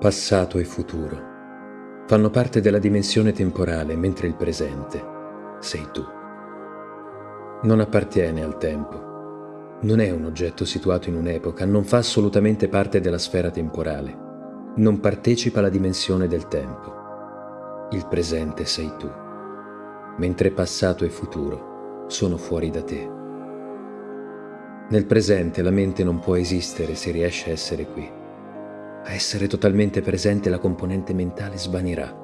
Passato e futuro fanno parte della dimensione temporale, mentre il presente sei tu. Non appartiene al tempo, non è un oggetto situato in un'epoca, non fa assolutamente parte della sfera temporale, non partecipa alla dimensione del tempo. Il presente sei tu, mentre passato e futuro sono fuori da te. Nel presente la mente non può esistere se riesce a essere qui a essere totalmente presente la componente mentale svanirà.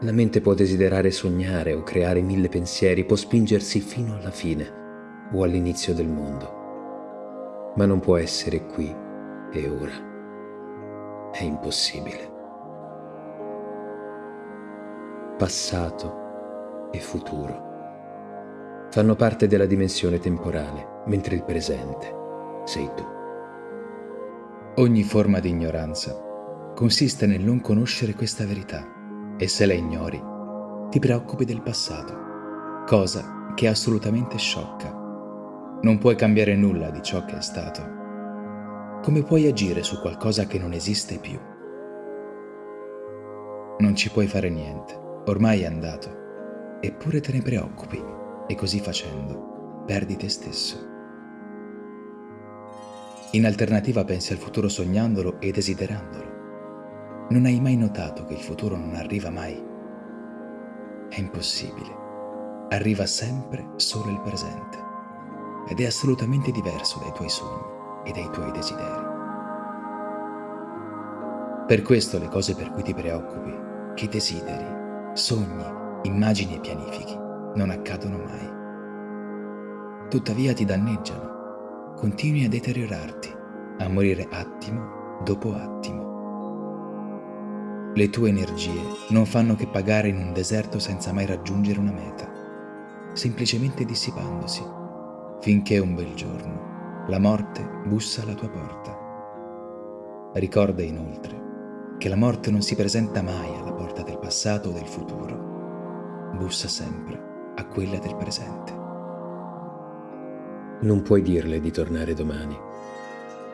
La mente può desiderare sognare o creare mille pensieri, può spingersi fino alla fine o all'inizio del mondo, ma non può essere qui e ora. È impossibile. Passato e futuro fanno parte della dimensione temporale, mentre il presente sei tu. Ogni forma di ignoranza consiste nel non conoscere questa verità e se la ignori ti preoccupi del passato, cosa che è assolutamente sciocca. Non puoi cambiare nulla di ciò che è stato. Come puoi agire su qualcosa che non esiste più? Non ci puoi fare niente, ormai è andato, eppure te ne preoccupi e così facendo perdi te stesso. In alternativa pensi al futuro sognandolo e desiderandolo. Non hai mai notato che il futuro non arriva mai? È impossibile. Arriva sempre solo il presente ed è assolutamente diverso dai tuoi sogni e dai tuoi desideri. Per questo le cose per cui ti preoccupi, che desideri, sogni, immagini e pianifichi non accadono mai. Tuttavia ti danneggiano continui a deteriorarti, a morire attimo dopo attimo. Le tue energie non fanno che pagare in un deserto senza mai raggiungere una meta, semplicemente dissipandosi, finché un bel giorno la morte bussa alla tua porta. Ricorda inoltre che la morte non si presenta mai alla porta del passato o del futuro, bussa sempre a quella del presente. Non puoi dirle di tornare domani.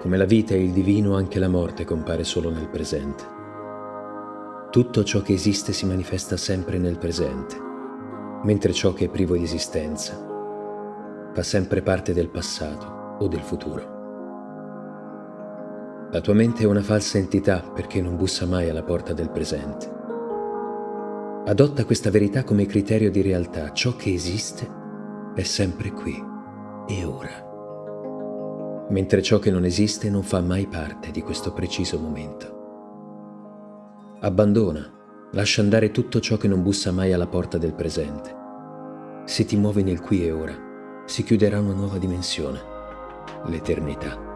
Come la vita e il divino, anche la morte compare solo nel presente. Tutto ciò che esiste si manifesta sempre nel presente, mentre ciò che è privo di esistenza fa sempre parte del passato o del futuro. La tua mente è una falsa entità perché non bussa mai alla porta del presente. Adotta questa verità come criterio di realtà. Ciò che esiste è sempre qui e ora. Mentre ciò che non esiste non fa mai parte di questo preciso momento. Abbandona, lascia andare tutto ciò che non bussa mai alla porta del presente. Se ti muovi nel qui e ora, si chiuderà una nuova dimensione, l'eternità.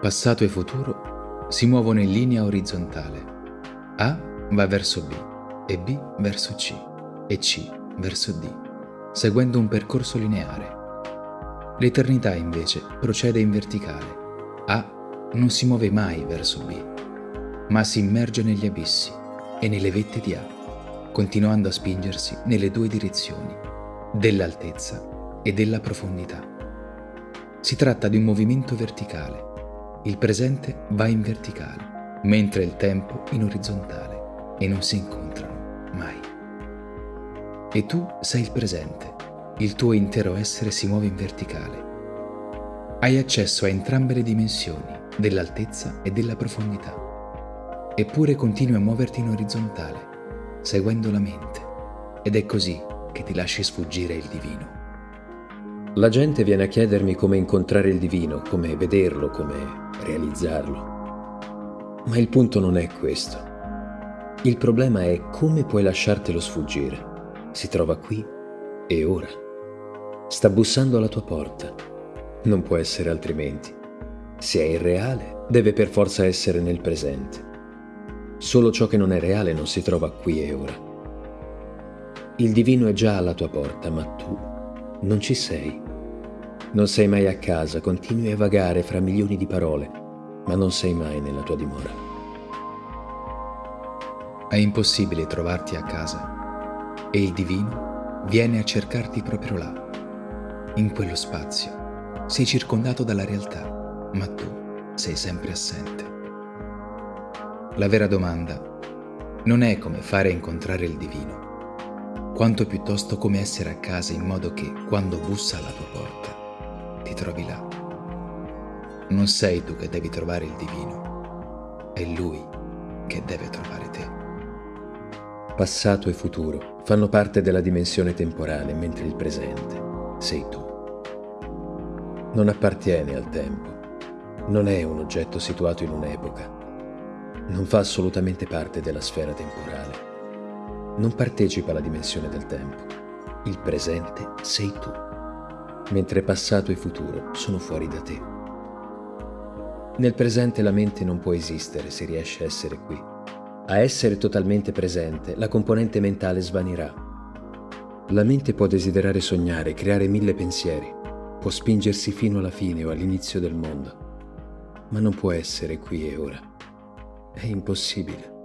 Passato e futuro si muovono in linea orizzontale. A va verso B e B verso C e C verso D, seguendo un percorso lineare L'eternità invece procede in verticale. A non si muove mai verso B, ma si immerge negli abissi e nelle vette di A, continuando a spingersi nelle due direzioni, dell'altezza e della profondità. Si tratta di un movimento verticale. Il presente va in verticale, mentre il tempo in orizzontale e non si incontrano mai. E tu sei il presente il tuo intero essere si muove in verticale. Hai accesso a entrambe le dimensioni, dell'altezza e della profondità. Eppure continui a muoverti in orizzontale, seguendo la mente. Ed è così che ti lasci sfuggire il divino. La gente viene a chiedermi come incontrare il divino, come vederlo, come realizzarlo. Ma il punto non è questo. Il problema è come puoi lasciartelo sfuggire. Si trova qui e ora. Sta bussando alla tua porta. Non può essere altrimenti. Se è irreale, deve per forza essere nel presente. Solo ciò che non è reale non si trova qui e ora. Il divino è già alla tua porta, ma tu non ci sei. Non sei mai a casa, continui a vagare fra milioni di parole, ma non sei mai nella tua dimora. È impossibile trovarti a casa e il divino viene a cercarti proprio là in quello spazio sei circondato dalla realtà, ma tu sei sempre assente. La vera domanda non è come fare incontrare il divino, quanto piuttosto come essere a casa in modo che quando bussa alla tua porta ti trovi là. Non sei tu che devi trovare il divino, è lui che deve trovare te. Passato e futuro fanno parte della dimensione temporale, mentre il presente sei tu. Non appartiene al tempo, non è un oggetto situato in un'epoca, non fa assolutamente parte della sfera temporale, non partecipa alla dimensione del tempo. Il presente sei tu, mentre passato e futuro sono fuori da te. Nel presente la mente non può esistere se riesce a essere qui. A essere totalmente presente, la componente mentale svanirà. La mente può desiderare sognare, creare mille pensieri, può spingersi fino alla fine o all'inizio del mondo, ma non può essere qui e ora. È impossibile.